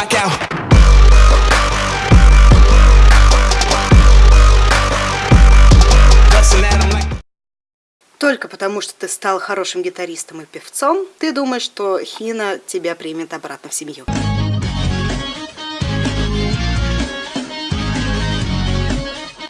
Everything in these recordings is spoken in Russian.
'em like. Только потому, что ты стал хорошим гитаристом и певцом, ты думаешь, что Хина тебя примет обратно в семью.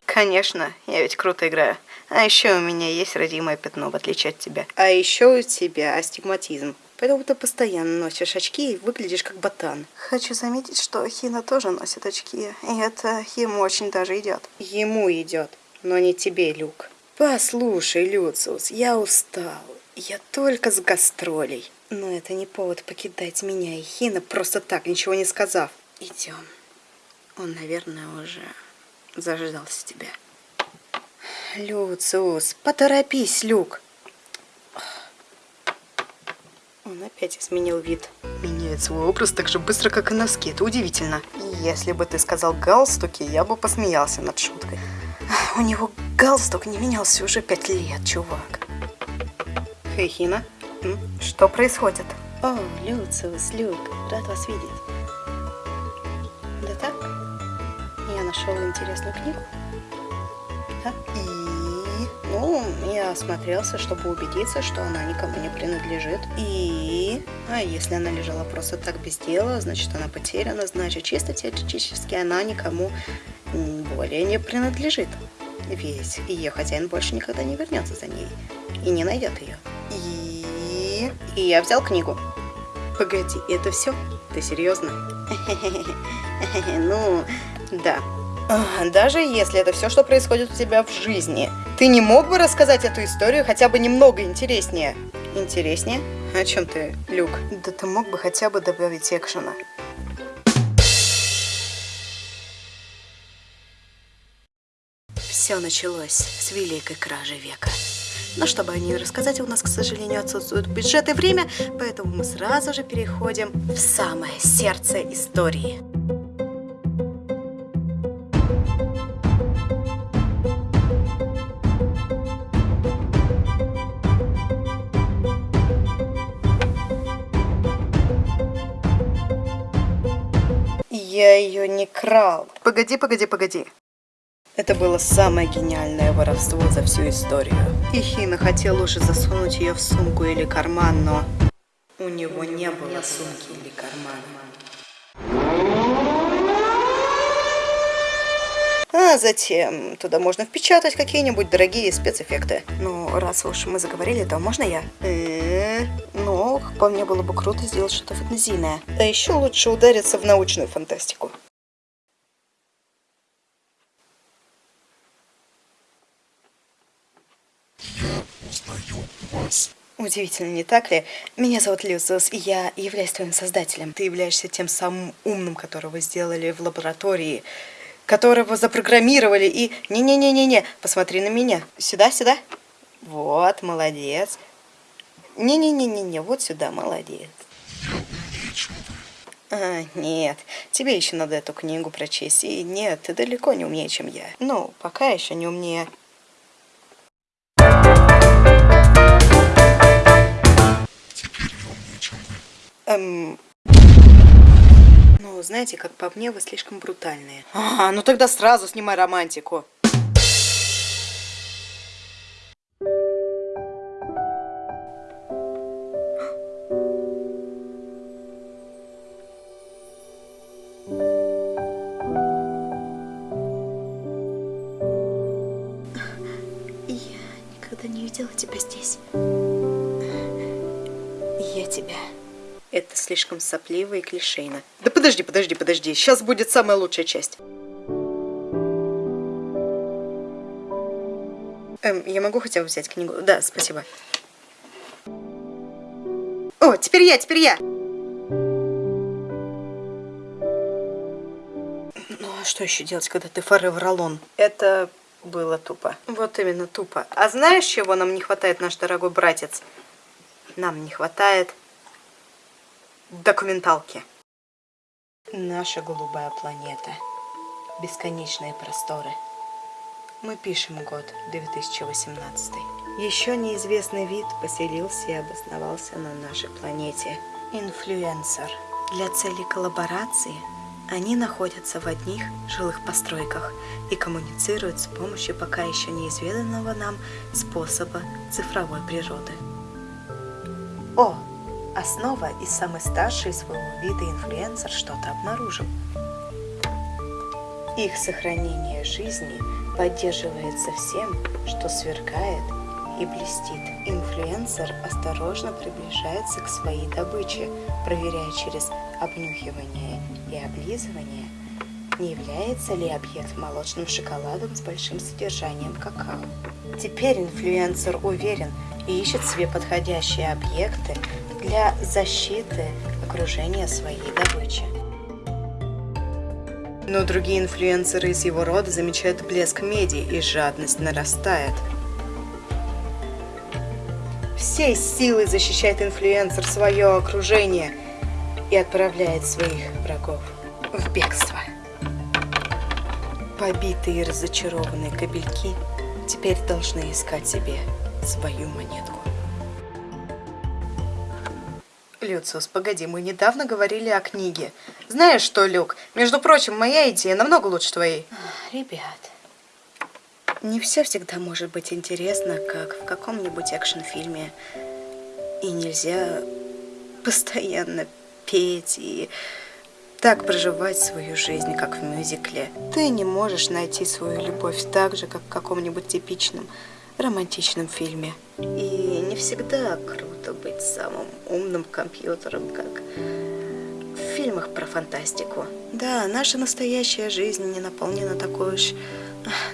Конечно, я ведь круто играю. А еще у меня есть родимое пятно, в отличие от тебя. А еще у тебя астигматизм. Поэтому ты постоянно носишь очки и выглядишь как ботан. Хочу заметить, что Хина тоже носит очки. И это ему очень даже идет. Ему идет, но не тебе, Люк. Послушай, Люциус, я устал. Я только с гастролей. Но это не повод покидать меня и Хина, просто так, ничего не сказав. Идем. Он, наверное, уже заждался тебя. Люциус, поторопись, Люк. Он опять изменил вид. Меняет свой образ так же быстро, как и носки. Это удивительно. Если бы ты сказал галстуки, я бы посмеялся над шуткой. У него галстук не менялся уже пять лет, чувак. Хейхина, что происходит? О, Люциус, Люк, рад вас видеть. Да так? Я нашел интересную книгу. Да? И, ну, я осмотрелся, чтобы убедиться, что она никому не принадлежит. И, а если она лежала просто так без дела, значит она потеряна, значит чисто теоретически она никому более не принадлежит. Ведь ее хозяин больше никогда не вернется за ней и не найдет ее. И, и я взял книгу. Погоди, это все? Ты серьезно? Ну, да. А, Даже если это все, что происходит у тебя в жизни, ты не мог бы рассказать эту историю хотя бы немного интереснее? Интереснее? О чем ты, Люк? Да ты мог бы хотя бы добавить экшена. Все началось с великой кражи века. Но чтобы о ней рассказать, у нас, к сожалению, отсутствует бюджет и время, поэтому мы сразу же переходим в самое сердце истории. Я ее не крал. Погоди, погоди, погоди. Это было самое гениальное воровство за всю историю. И Хина хотел уже засунуть ее в сумку или карман, но у него не было сумки или кармана. А затем туда можно впечатать какие-нибудь дорогие спецэффекты. Ну, раз уж мы заговорили, то можно я? По мне было бы круто сделать что-то фантазийное. А еще лучше удариться в научную фантастику. Удивительно, не так ли? Меня зовут Люциус, и я являюсь твоим создателем. Ты являешься тем самым умным, которого сделали в лаборатории, которого запрограммировали и... Не-не-не-не-не, посмотри на меня. Сюда, сюда. Вот, молодец. Не-не-не-не-не, вот сюда, молодец. А, нет, тебе еще надо эту книгу прочесть. И нет, ты далеко не умнее, чем я. Ну, пока еще не умнее. Эм... Ну, знаете, как по мне, вы слишком брутальные. А, ну тогда сразу снимай романтику. Тебя. Это слишком сопливо и клишейно. Да подожди, подожди, подожди. Сейчас будет самая лучшая часть. Эм, я могу хотя бы взять книгу? Да, спасибо. О, теперь я, теперь я! Ну, а что еще делать, когда ты forever alone? Это было тупо. Вот именно тупо. А знаешь, чего нам не хватает, наш дорогой братец? Нам не хватает документалки. Наша голубая планета. Бесконечные просторы. Мы пишем год 2018. Еще неизвестный вид поселился и обосновался на нашей планете. Инфлюенсер. Для целей коллаборации они находятся в одних жилых постройках и коммуницируют с помощью пока еще неизведанного нам способа цифровой природы. О, основа и самый старший своего вида инфлюенсер что-то обнаружил. Их сохранение жизни поддерживается всем, что сверкает и блестит. Инфлюенсер осторожно приближается к своей добыче, проверяя через обнюхивание и облизывание, не является ли объект молочным шоколадом с большим содержанием какао. Теперь инфлюенсер уверен и ищет себе подходящие объекты для защиты окружения своей добычи. Но другие инфлюенсеры из его рода замечают блеск меди, и жадность нарастает. Всей силой защищает инфлюенсер свое окружение и отправляет своих врагов в бегство. Побитые и разочарованные кабельки теперь должны искать себе свою монетку. Люциус, погоди, мы недавно говорили о книге. Знаешь что, Люк, между прочим, моя идея намного лучше твоей. Ребят, не все всегда может быть интересно, как в каком-нибудь экшн-фильме. И нельзя постоянно петь и так проживать свою жизнь, как в мюзикле. Ты не можешь найти свою любовь так же, как в каком-нибудь типичном романтичном фильме. И не всегда круто быть самым умным компьютером, как в фильмах про фантастику. Да, наша настоящая жизнь не наполнена такой уж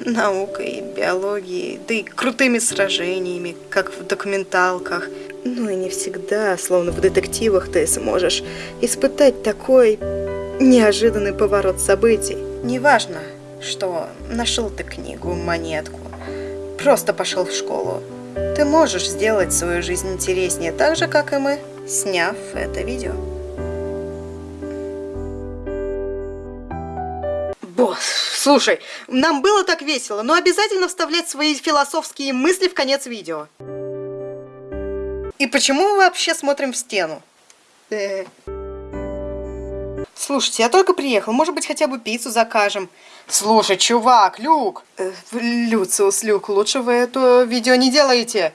наукой, биологией, да и крутыми сражениями, как в документалках. Ну и не всегда, словно в детективах, ты сможешь испытать такой неожиданный поворот событий. Неважно, что нашел ты книгу, монетку, просто пошел в школу. Ты можешь сделать свою жизнь интереснее, так же, как и мы, сняв это видео. Босс, слушай, нам было так весело, но обязательно вставлять свои философские мысли в конец видео. И почему мы вообще смотрим в стену? Э. Слушайте, я только приехал, может быть, хотя бы пиццу закажем. Слушай, чувак, Люк! Э, Люциус, Люк, лучше вы это видео не делаете.